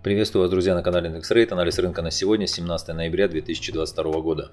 Приветствую вас, друзья, на канале IndexRate. Анализ рынка на сегодня, 17 ноября 2022 года.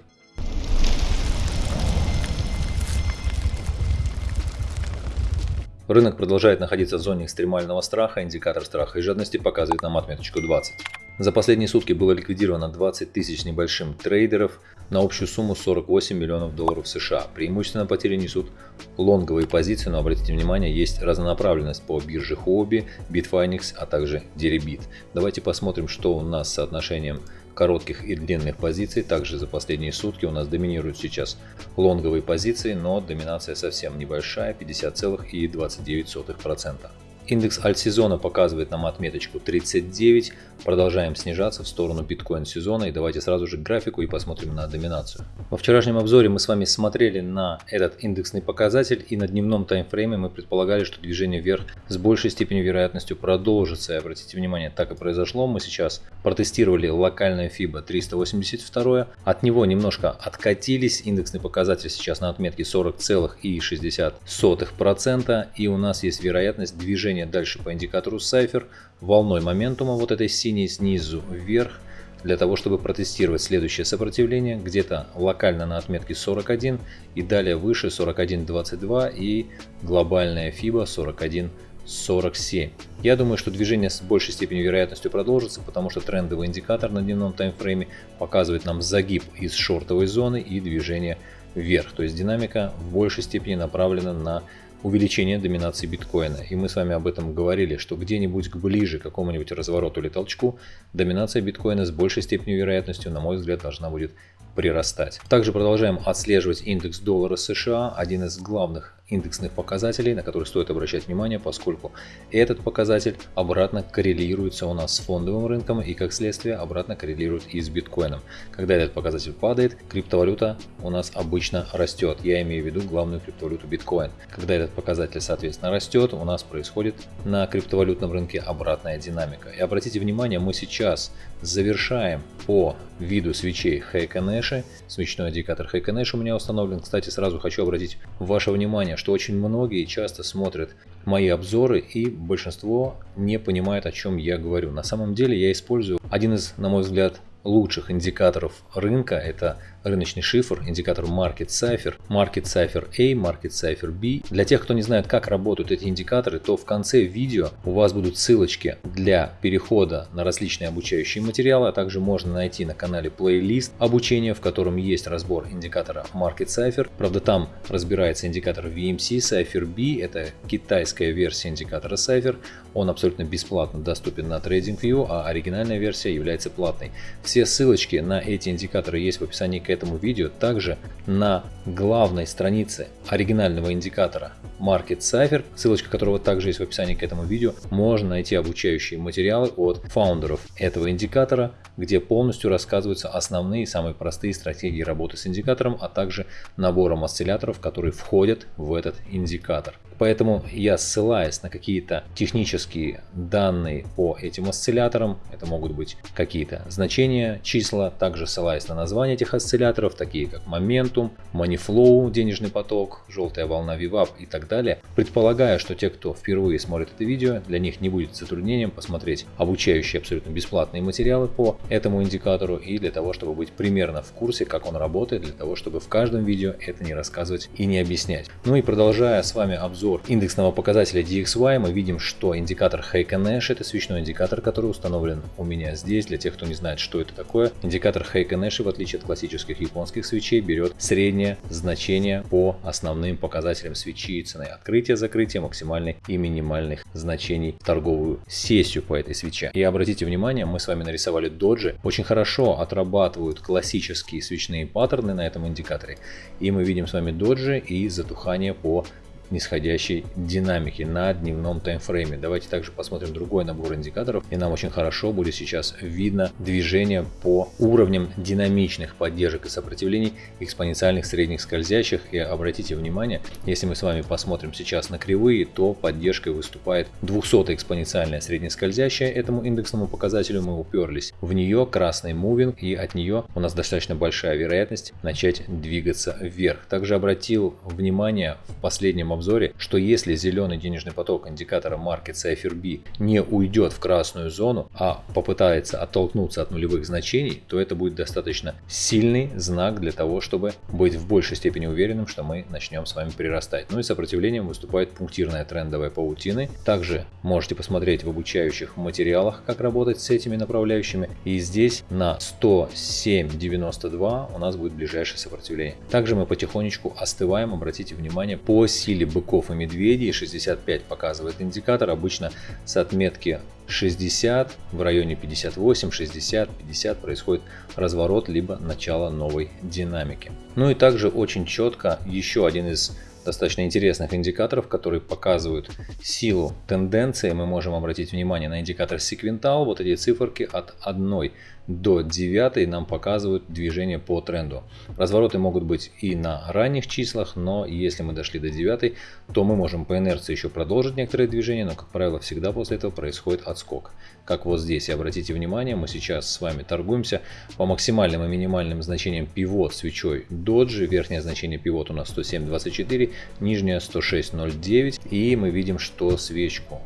Рынок продолжает находиться в зоне экстремального страха, индикатор страха и жадности показывает нам отметочку 20. За последние сутки было ликвидировано 20 тысяч небольшим трейдеров на общую сумму 48 миллионов долларов США. Преимущественно потери несут лонговые позиции, но обратите внимание, есть разнонаправленность по бирже Huobi, Bitfinex, а также Deribit. Давайте посмотрим, что у нас с соотношением коротких и длинных позиций. Также за последние сутки у нас доминируют сейчас лонговые позиции, но доминация совсем небольшая, 50,29%. Индекс альтсезона показывает нам отметочку 39. Продолжаем снижаться в сторону биткоин сезона. И давайте сразу же к графику и посмотрим на доминацию. Во вчерашнем обзоре мы с вами смотрели на этот индексный показатель. И на дневном таймфрейме мы предполагали, что движение вверх с большей степенью вероятностью продолжится. И обратите внимание, так и произошло. Мы сейчас протестировали локальное FIBA 382. От него немножко откатились. Индексный показатель сейчас на отметке 40,60%. И у нас есть вероятность движения движение дальше по индикатору Cypher волной моментума вот этой синей снизу вверх для того, чтобы протестировать следующее сопротивление где-то локально на отметке 41 и далее выше 41.22 и глобальная FIBA 41 47. Я думаю, что движение с большей степенью вероятностью продолжится, потому что трендовый индикатор на дневном таймфрейме показывает нам загиб из шортовой зоны и движение вверх. То есть динамика в большей степени направлена на увеличение доминации биткоина. И мы с вами об этом говорили, что где-нибудь ближе к какому-нибудь развороту или толчку доминация биткоина с большей степенью вероятностью, на мой взгляд, должна будет прирастать. Также продолжаем отслеживать индекс доллара США, один из главных индексных показателей, на которые стоит обращать внимание, поскольку этот показатель обратно коррелируется у нас с фондовым рынком и как следствие обратно коррелирует и с биткоином. Когда этот показатель падает, криптовалюта у нас обычно растет. Я имею в виду главную криптовалюту биткоин. Когда этот показатель соответственно растет, у нас происходит на криптовалютном рынке обратная динамика. И обратите внимание, мы сейчас завершаем по виду свечей Heikenэши. Свечной индикатор Heikenэш у меня установлен. Кстати, сразу хочу обратить ваше внимание что очень многие часто смотрят мои обзоры и большинство не понимает о чем я говорю. На самом деле я использую один из, на мой взгляд, лучших индикаторов рынка. Это рыночный шифр, индикатор Market Cipher, Market Cipher A, Market Cipher B. Для тех, кто не знает, как работают эти индикаторы, то в конце видео у вас будут ссылочки для перехода на различные обучающие материалы, а также можно найти на канале плейлист обучения, в котором есть разбор индикатора Market Cipher. Правда, там разбирается индикатор VMC Cipher B, это китайская версия индикатора Cipher. Он абсолютно бесплатно доступен на TradingView, а оригинальная версия является платной. Все ссылочки на эти индикаторы есть в описании к этому видео. Также на главной странице оригинального индикатора Market Cipher, ссылочка которого также есть в описании к этому видео, можно найти обучающие материалы от фаундеров этого индикатора, где полностью рассказываются основные самые простые стратегии работы с индикатором, а также набором осцилляторов, которые входят в этот индикатор. Поэтому я ссылаясь на какие-то технические данные по этим осцилляторам, это могут быть какие-то значения, числа, также ссылаясь на название этих осцилляторов, такие как Momentum, Moneyflow, денежный поток, желтая волна VWAP и так далее, предполагаю, что те, кто впервые смотрит это видео, для них не будет затруднением посмотреть обучающие абсолютно бесплатные материалы по этому индикатору и для того, чтобы быть примерно в курсе, как он работает, для того, чтобы в каждом видео это не рассказывать и не объяснять. Ну и продолжая с вами обзор обзор индексного показателя DXY, мы видим, что индикатор Heiken Nash это свечной индикатор, который установлен у меня здесь. Для тех, кто не знает, что это такое, индикатор Heiken Nash, в отличие от классических японских свечей, берет среднее значение по основным показателям свечи, цены открытия, закрытия, максимальных и минимальных значений в торговую сессию по этой свече. И обратите внимание, мы с вами нарисовали доджи, очень хорошо отрабатывают классические свечные паттерны на этом индикаторе. И мы видим с вами доджи и затухание по нисходящей динамики на дневном таймфрейме. Давайте также посмотрим другой набор индикаторов и нам очень хорошо будет сейчас видно движение по уровням динамичных поддержек и сопротивлений экспоненциальных средних скользящих и обратите внимание, если мы с вами посмотрим сейчас на кривые, то поддержкой выступает 200 экспоненциальная среднескользящая этому индексному показателю мы уперлись в нее красный мувинг и от нее у нас достаточно большая вероятность начать двигаться вверх. Также обратил внимание в последнем обзоре, что если зеленый денежный поток индикатора Market Cipher B не уйдет в красную зону, а попытается оттолкнуться от нулевых значений, то это будет достаточно сильный знак для того, чтобы быть в большей степени уверенным, что мы начнем с вами прирастать. Ну и сопротивлением выступает пунктирная трендовая паутины. Также можете посмотреть в обучающих материалах, как работать с этими направляющими. И здесь на 107.92 у нас будет ближайшее сопротивление. Также мы потихонечку остываем, обратите внимание, по силе быков и медведей 65 показывает индикатор, обычно с отметки 60, в районе 58, 60, 50 происходит разворот либо начало новой динамики. Ну и также очень четко еще один из достаточно интересных индикаторов, которые показывают силу тенденции. Мы можем обратить внимание на индикатор секвентал. Вот эти циферки от 1 до 9 нам показывают движение по тренду. Развороты могут быть и на ранних числах, но если мы дошли до 9, то мы можем по инерции еще продолжить некоторые движения, но как правило всегда после этого происходит отскок. Как вот здесь, и обратите внимание, мы сейчас с вами торгуемся по максимальным и минимальным значениям пивот свечой доджи. Верхнее значение пивот у нас 107.24, нижнее 106.09 и мы видим, что свечку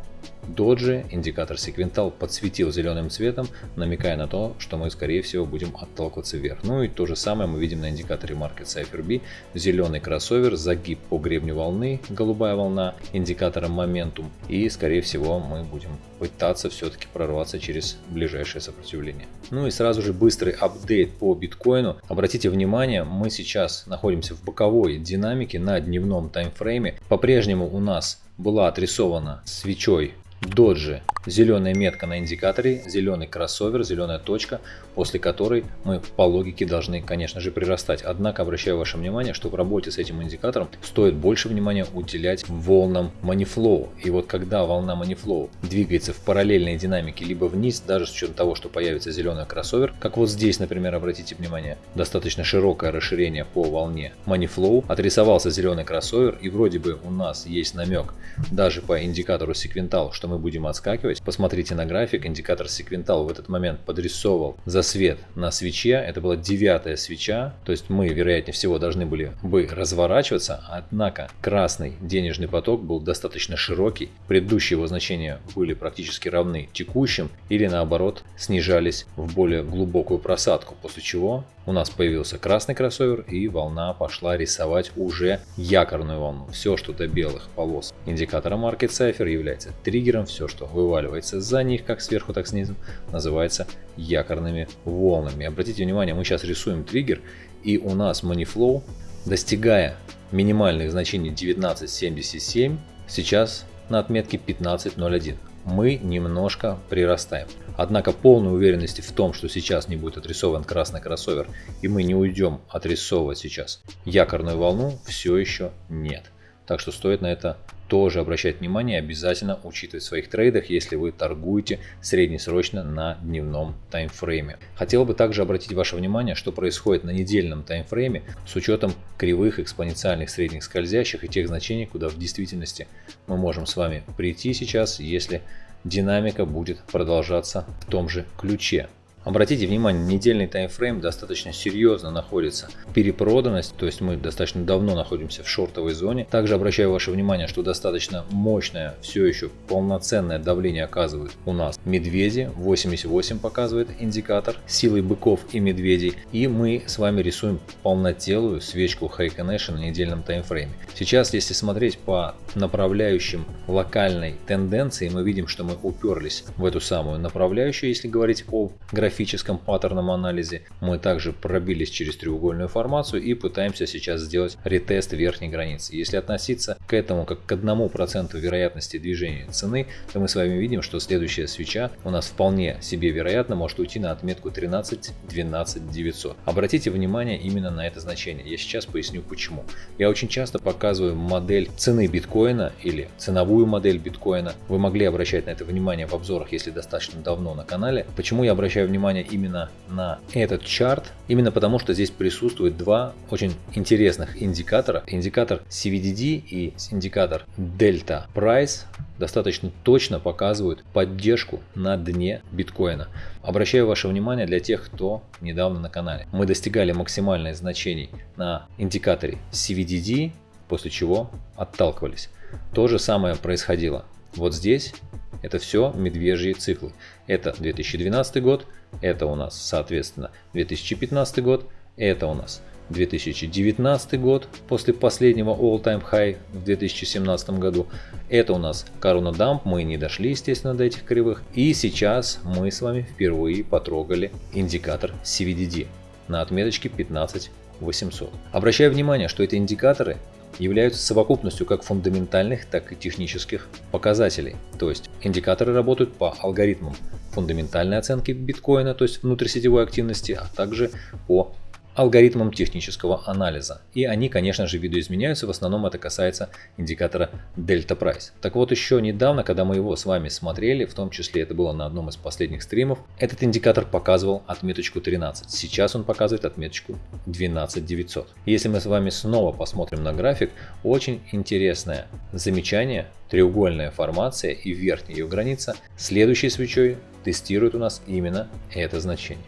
Доджи индикатор секвентал подсветил зеленым цветом, намекая на то, что мы скорее всего будем отталкиваться вверх. Ну и то же самое мы видим на индикаторе Market Cipher B. Зеленый кроссовер, загиб по гребню волны, голубая волна, индикатором Momentum. И скорее всего мы будем пытаться все-таки прорваться через ближайшее сопротивление. Ну и сразу же быстрый апдейт по биткоину. Обратите внимание, мы сейчас находимся в боковой динамике на дневном таймфрейме. По-прежнему у нас была отрисована свечой доджи зеленая метка на индикаторе, зеленый кроссовер, зеленая точка, после которой мы по логике должны, конечно же, прирастать. Однако обращаю ваше внимание, что в работе с этим индикатором стоит больше внимания уделять волнам манифлоу. И вот когда волна манифлоу двигается в параллельной динамике либо вниз, даже с учетом того, что появится зеленый кроссовер, как вот здесь, например, обратите внимание, достаточно широкое расширение по волне манифлоу, отрисовался зеленый кроссовер и вроде бы у нас есть намек даже по индикатору секвентал, что мы будем отскакивать. Посмотрите на график, индикатор секвентал в этот момент подрисовывал засвет на свече. Это была девятая свеча, то есть мы, вероятнее всего, должны были бы разворачиваться, однако красный денежный поток был достаточно широкий. Предыдущие его значения были практически равны текущим или наоборот снижались в более глубокую просадку, после чего у нас появился красный кроссовер и волна пошла рисовать уже якорную волну. Все, что до белых полос индикатора Market Cipher является триггером, все, что вываливается за них, как сверху, так снизу, называется якорными волнами. Обратите внимание, мы сейчас рисуем триггер и у нас Moneyflow, достигая минимальных значений 19.77, сейчас на отметке 15.01 мы немножко прирастаем. Однако полной уверенности в том, что сейчас не будет отрисован красный кроссовер и мы не уйдем отрисовывать сейчас якорную волну, все еще нет. Так что стоит на это тоже обращать внимание, обязательно учитывать в своих трейдах, если вы торгуете среднесрочно на дневном таймфрейме. Хотел бы также обратить ваше внимание, что происходит на недельном таймфрейме с учетом кривых экспоненциальных средних скользящих и тех значений, куда в действительности мы можем с вами прийти сейчас, если динамика будет продолжаться в том же ключе. Обратите внимание, недельный таймфрейм достаточно серьезно находится. Перепроданность, то есть мы достаточно давно находимся в шортовой зоне. Также обращаю ваше внимание, что достаточно мощное, все еще полноценное давление оказывают у нас медведи. 88 показывает индикатор силы быков и медведей. И мы с вами рисуем полнотелую свечку Connection на недельном таймфрейме. Сейчас, если смотреть по направляющим локальной тенденции, мы видим, что мы уперлись в эту самую направляющую, если говорить о графике графическом паттерном анализе. Мы также пробились через треугольную формацию и пытаемся сейчас сделать ретест верхней границы. Если относиться к этому как к одному проценту вероятности движения цены, то мы с вами видим, что следующая свеча у нас вполне себе вероятно может уйти на отметку 13 12 900. Обратите внимание именно на это значение. Я сейчас поясню почему. Я очень часто показываю модель цены биткоина или ценовую модель биткоина. Вы могли обращать на это внимание в обзорах, если достаточно давно на канале. Почему я обращаю внимание внимание именно на этот чарт, именно потому что здесь присутствует два очень интересных индикатора. Индикатор CVDD и индикатор Delta Price достаточно точно показывают поддержку на дне биткоина. Обращаю ваше внимание для тех, кто недавно на канале. Мы достигали максимальных значений на индикаторе CVDD после чего отталкивались. То же самое происходило. Вот здесь это все медвежьи циклы. Это 2012 год, это у нас, соответственно, 2015 год, это у нас 2019 год после последнего all-time high в 2017 году. Это у нас Каруна Дамп, мы не дошли, естественно, до этих кривых. И сейчас мы с вами впервые потрогали индикатор CVDD на отметочке 15800. Обращаю внимание, что эти индикаторы являются совокупностью как фундаментальных, так и технических показателей. То есть индикаторы работают по алгоритмам фундаментальной оценки биткоина, то есть внутрисетевой активности, а также по алгоритмам технического анализа. И они, конечно же, видоизменяются, в основном это касается индикатора Delta Price. Так вот, еще недавно, когда мы его с вами смотрели, в том числе это было на одном из последних стримов, этот индикатор показывал отметочку 13. Сейчас он показывает отметочку 12900. Если мы с вами снова посмотрим на график, очень интересное замечание, треугольная формация и верхняя ее граница следующей свечой тестирует у нас именно это значение.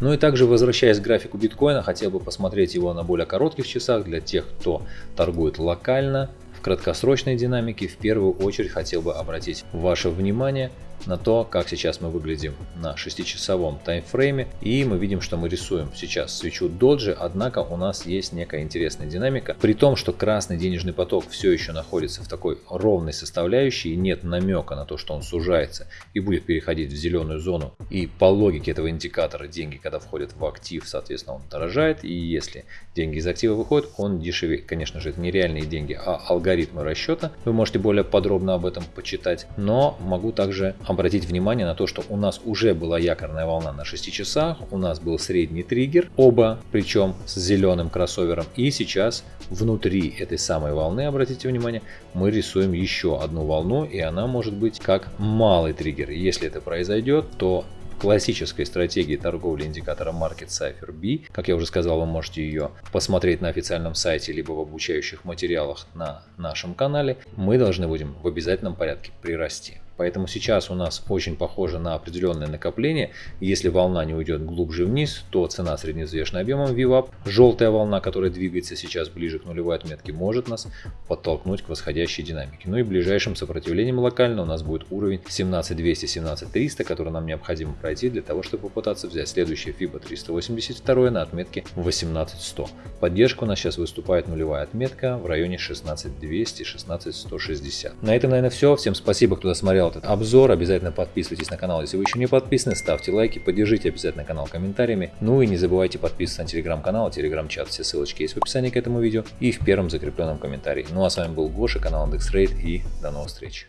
Ну и также возвращаясь к графику биткоина, хотел бы посмотреть его на более коротких часах для тех, кто торгует локально. В краткосрочной динамике в первую очередь хотел бы обратить ваше внимание на то, как сейчас мы выглядим на 6-часовом таймфрейме. И мы видим, что мы рисуем сейчас свечу доджи, однако у нас есть некая интересная динамика. При том, что красный денежный поток все еще находится в такой ровной составляющей, и нет намека на то, что он сужается и будет переходить в зеленую зону. И по логике этого индикатора деньги, когда входят в актив, соответственно, он дорожает. И если деньги из актива выходят, он дешевеет. Конечно же, это не реальные деньги, а алгоритмы расчета. Вы можете более подробно об этом почитать. Но могу также обратить внимание на то, что у нас уже была якорная волна на 6 часах, у нас был средний триггер, оба причем с зеленым кроссовером. И сейчас внутри этой самой волны, обратите внимание, мы рисуем еще одну волну, и она может быть как малый триггер. Если это произойдет, то классической стратегии торговли индикатором Market Cipher B. Как я уже сказал, вы можете ее посмотреть на официальном сайте, либо в обучающих материалах на нашем канале. Мы должны будем в обязательном порядке прирасти. Поэтому сейчас у нас очень похоже на определенное накопление. Если волна не уйдет глубже вниз, то цена средневзвешенным объемом VWAP, желтая волна, которая двигается сейчас ближе к нулевой отметке, может нас подтолкнуть к восходящей динамике. Ну и ближайшим сопротивлением локально у нас будет уровень 17200-17300, который нам необходимо пройти для того, чтобы попытаться взять следующее FIBA 382 на отметке 18100. Поддержка у нас сейчас выступает нулевая отметка в районе 16200-16160. На этом, наверное, все. Всем спасибо, кто досмотрел этот обзор. Обязательно подписывайтесь на канал, если вы еще не подписаны. Ставьте лайки, поддержите обязательно канал комментариями. Ну и не забывайте подписываться на телеграм-канал, телеграм-чат. Все ссылочки есть в описании к этому видео и в первом закрепленном комментарии. Ну а с вами был Гоша, канал IndexRate и до новых встреч.